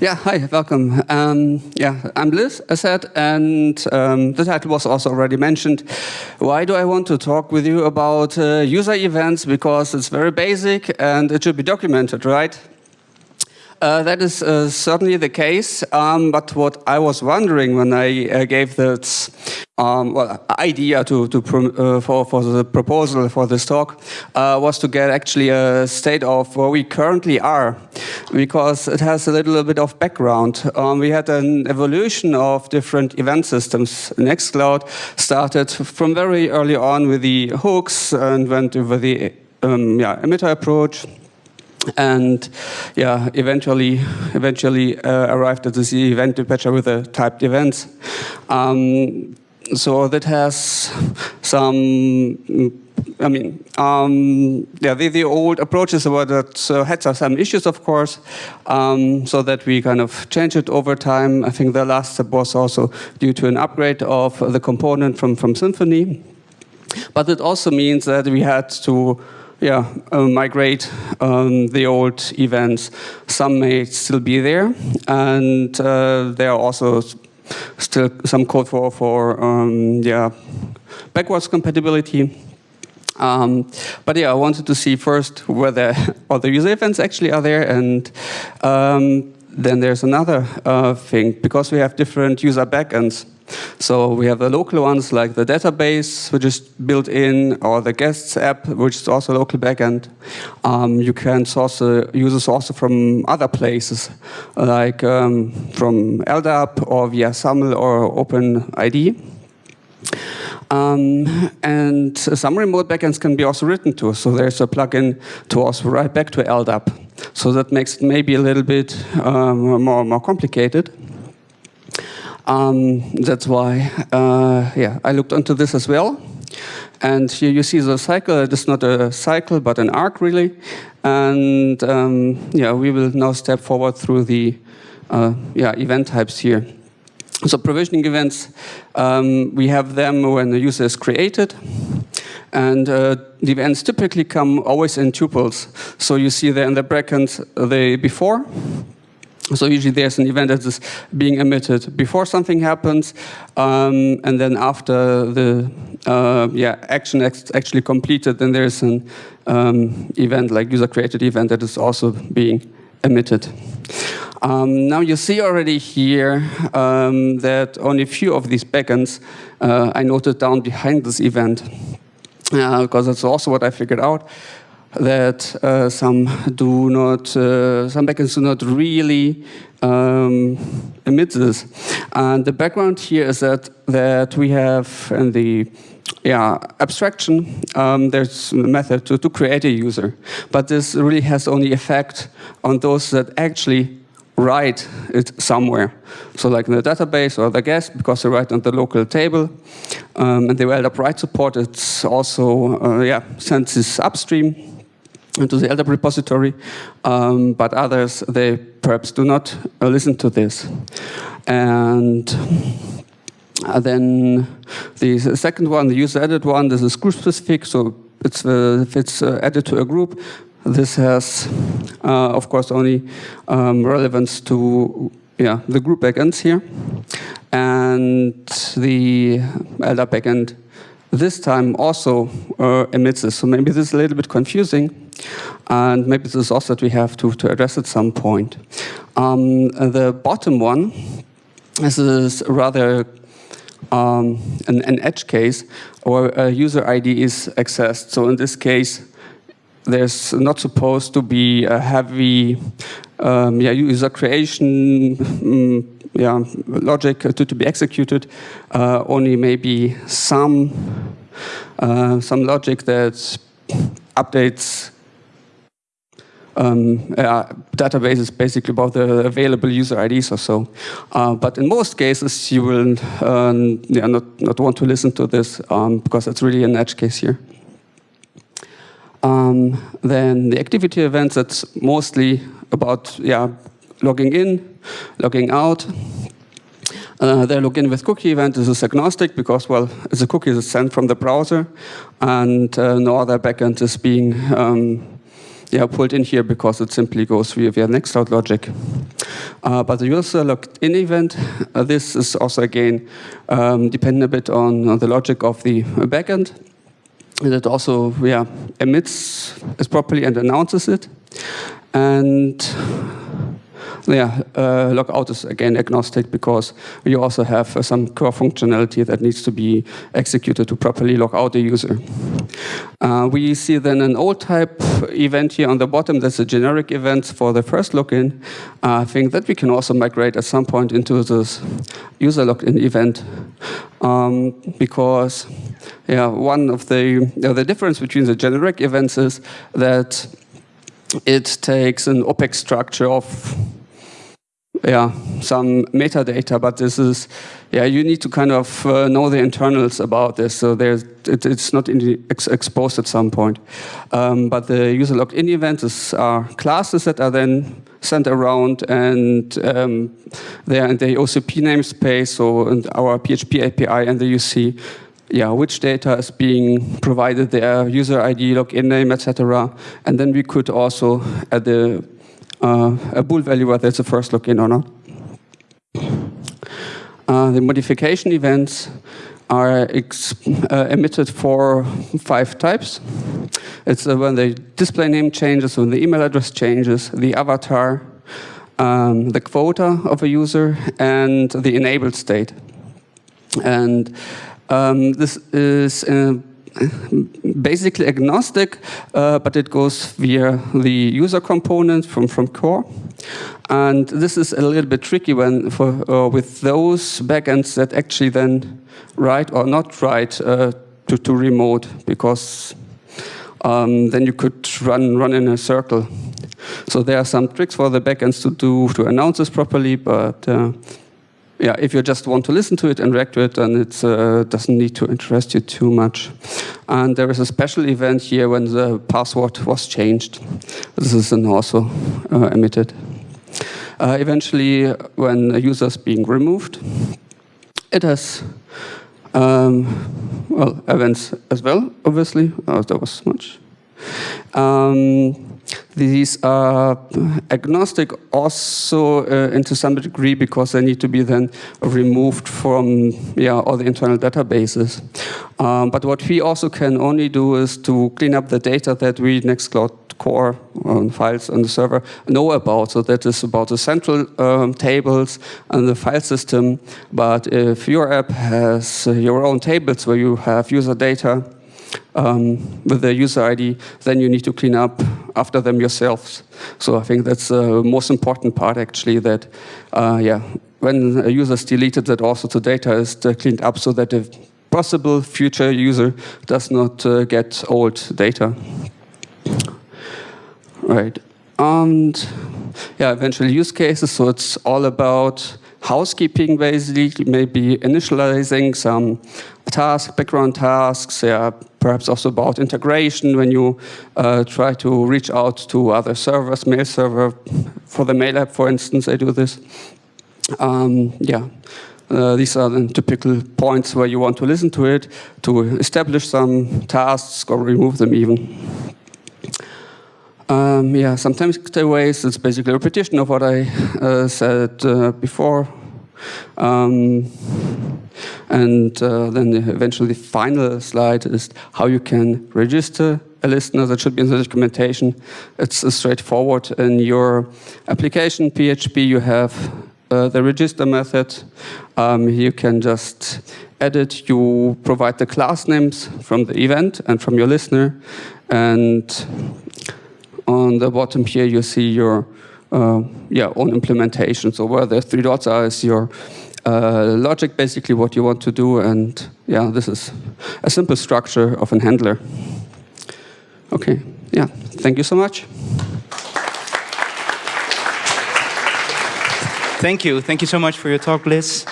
Yeah, hi, welcome. Um, yeah, I'm Liz, as said, and um, the title was also already mentioned. Why do I want to talk with you about uh, user events? Because it's very basic and it should be documented, right? Uh, that is uh, certainly the case, um, but what I was wondering when I uh, gave this um, well, idea to, to uh, for, for the proposal for this talk uh, was to get actually a state of where we currently are, because it has a little bit of background. Um, we had an evolution of different event systems. Nextcloud started from very early on with the hooks and went over the um, yeah, emitter approach and yeah, eventually, eventually uh, arrived at this event dispatcher with the typed events. Um, so that has some, I mean, um, yeah, the, the, old approaches were that uh, had some issues, of course, um, so that we kind of changed it over time. I think the last step was also due to an upgrade of the component from, from Symfony. But it also means that we had to yeah, uh, migrate um, the old events. Some may still be there, and uh, there are also still some code for, for um, yeah, backwards compatibility. Um, but yeah, I wanted to see first whether other user events actually are there, and um, then there's another uh, thing, because we have different user backends. So we have the local ones like the database, which is built in, or the guests app, which is also a local backend. Um, you can source uh, users also from other places, like um, from LDAP or via SAML or OpenID. Um, and some remote backends can be also written to. So there's a plugin to also write back to LDAP. So that makes it maybe a little bit um, more, more complicated. Um, that's why, uh, yeah, I looked into this as well. And here you see the cycle. It is not a cycle, but an arc, really. And um, yeah, we will now step forward through the uh, yeah event types here. So provisioning events, um, we have them when the user is created. And uh, the events typically come always in tuples. So you see there in the brackets the before, so usually there's an event that is being emitted before something happens, um, and then after the uh, yeah action actually completed, then there's an um, event like user-created event that is also being emitted. Um, now you see already here um, that only a few of these backends uh, I noted down behind this event, uh, because that's also what I figured out that uh, some do not, uh, some backends do not really um, emit this. And the background here is that that we have in the yeah, abstraction, um, there's a method to, to create a user. But this really has only effect on those that actually write it somewhere. So like in the database or the guest, because they write on the local table. Um, and the LDAP write support, it's also, uh, yeah, sends this upstream into the LDAP repository, um, but others, they perhaps do not uh, listen to this. And uh, then the second one, the user-added one, this is group-specific, so it's, uh, if it's uh, added to a group, this has, uh, of course, only um, relevance to yeah, the group backends here. And the LDAP backend this time also uh, emits this. So maybe this is a little bit confusing. And maybe this is also that we have to, to address at some point. Um, the bottom one this is rather um, an, an, edge case where a user ID is accessed. So in this case, there's not supposed to be a heavy um, yeah, user creation um, yeah, logic to, to be executed, uh, only maybe some, uh, some logic that updates um, uh, databases basically about the available user IDs or so. Uh, but in most cases, you will um, yeah, not, not want to listen to this um, because it's really an edge case here. Um, then the activity events, that's mostly about yeah, logging in, logging out. Uh, the login with cookie event is agnostic because, well, the cookie is sent from the browser and uh, no other backend is being um, yeah, pulled in here because it simply goes via, via Nextcloud logic. Uh, but the user logged in event, uh, this is also again um, dependent a bit on, the logic of the backend. And it also yeah, emits it properly and announces it. And yeah, uh, logout is again agnostic because you also have uh, some core functionality that needs to be executed to properly log out the user. Uh, we see then an old type event here on the bottom. That's a generic event for the first login. I think that we can also migrate at some point into this user login event um, because yeah, one of the, the difference between the generic events is that it takes an OPEX structure of yeah, some metadata, but this is, yeah, you need to kind of uh, know the internals about this, so there's, it, it's not ex exposed at some point. Um, but the user logged in events are classes that are then sent around and um, they are in the OCP namespace, so in our PHP API, and you see yeah, which data is being provided there, user ID, login name, etc. And then we could also at the a bool value whether it's a first login or not. Uh, the modification events are uh, emitted for five types. It's uh, when the display name changes, when the email address changes, the avatar, um, the quota of a user, and the enabled state. And um, this is uh, basically agnostic, uh, but it goes via the user component from, from core. And this is a little bit tricky when for, uh, with those backends that actually then write or not write uh, to, to remote, because um, then you could run, run in a circle. So there are some tricks for the backends to do to announce this properly, but uh, yeah, if you just want to listen to it and react to it, then it uh, doesn't need to interest you too much. And there is a special event here when the password was changed. This is also uh, emitted. Uh, eventually, when a user is being removed, it has um, well events as well, obviously. Oh, there was much. Um, these are agnostic also uh, into some degree because they need to be then removed from yeah, all the internal databases. Um, but what we also can only do is to clean up the data that we Nextcloud core um, files on the server know about. So that is about the central um, tables and the file system. But if your app has uh, your own tables where you have user data, um, with the user ID, then you need to clean up after them yourselves. So I think that's the most important part actually that, uh, yeah, when a user is deleted, that also the data is uh, cleaned up so that a possible future user does not uh, get old data. Right. And yeah, eventually use cases. So it's all about housekeeping basically, maybe initializing some tasks, background tasks, yeah, perhaps also about integration when you uh, try to reach out to other servers, mail server, for the mail app, for instance, I do this. Um, yeah, uh, these are the typical points where you want to listen to it, to establish some tasks or remove them even. Um, yeah, sometimes takeaways, it's basically a repetition of what I uh, said uh, before. Um, and uh, then eventually the final slide is how you can register a listener that should be in the documentation. It's uh, straightforward. In your application PHP, you have uh, the register method. Um, you can just edit, you provide the class names from the event and from your listener. And on the bottom here, you see your uh, yeah, own implementation. So where the three dots are is your uh, logic, basically what you want to do. And yeah, this is a simple structure of an handler. Okay, yeah, thank you so much. Thank you. Thank you so much for your talk, Liz.